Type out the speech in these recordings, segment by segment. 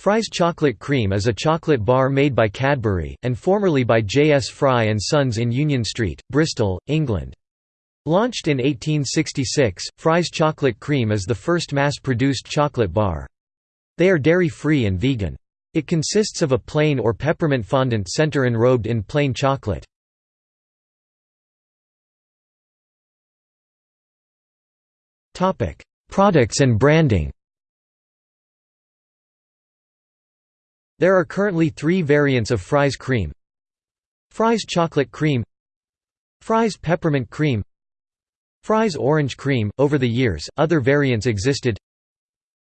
Fry's Chocolate Cream is a chocolate bar made by Cadbury, and formerly by J. S. Fry & Sons in Union Street, Bristol, England. Launched in 1866, Fry's Chocolate Cream is the first mass-produced chocolate bar. They are dairy-free and vegan. It consists of a plain or peppermint fondant center enrobed in plain chocolate. Products and branding There are currently three variants of Fry's cream Fry's chocolate cream Fry's peppermint cream Fry's orange cream. Over the years, other variants existed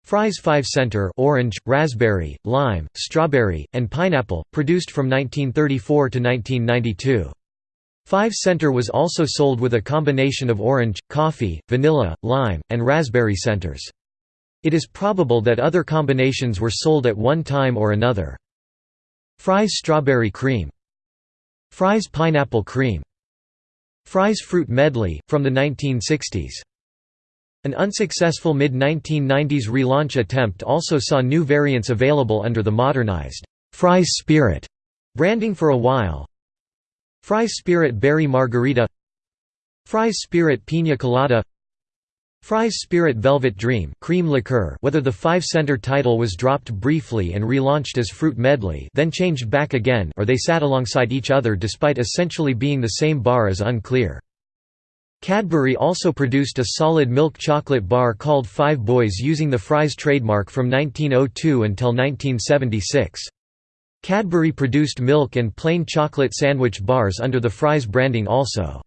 Fry's 5 Center orange, raspberry, lime, strawberry, and pineapple, produced from 1934 to 1992. 5 Center was also sold with a combination of orange, coffee, vanilla, lime, and raspberry centers. It is probable that other combinations were sold at one time or another. Fry's strawberry cream. Fry's pineapple cream. Fry's fruit medley, from the 1960s. An unsuccessful mid-1990s relaunch attempt also saw new variants available under the modernized Fry's Spirit branding for a while. Fry's Spirit Berry Margarita Fry's Spirit Pina Colada Fry's Spirit Velvet Dream cream liqueur whether the five-center title was dropped briefly and relaunched as Fruit Medley then changed back again or they sat alongside each other despite essentially being the same bar is unclear. Cadbury also produced a solid milk chocolate bar called Five Boys using the Fry's trademark from 1902 until 1976. Cadbury produced milk and plain chocolate sandwich bars under the Fry's branding also.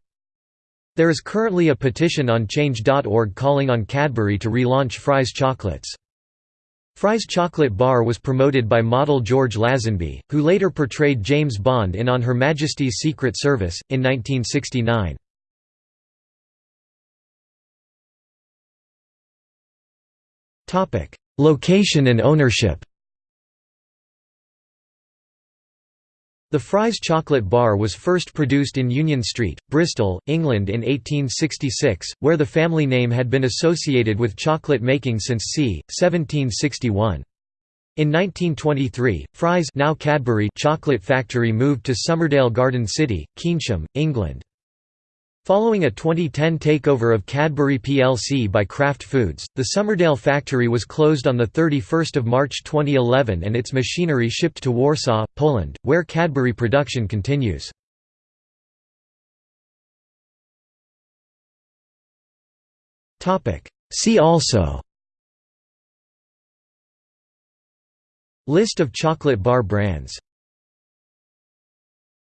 There is currently a petition on Change.org calling on Cadbury to relaunch Fry's chocolates. Fry's chocolate bar was promoted by model George Lazenby, who later portrayed James Bond in On Her Majesty's Secret Service, in 1969. Location and ownership The Fry's chocolate bar was first produced in Union Street, Bristol, England in 1866, where the family name had been associated with chocolate making since c. 1761. In 1923, Fry's now Cadbury chocolate factory moved to Somerdale Garden City, Keynsham, England. Following a 2010 takeover of Cadbury plc by Kraft Foods, the Somerdale factory was closed on 31 March 2011 and its machinery shipped to Warsaw, Poland, where Cadbury production continues. See also List of chocolate bar brands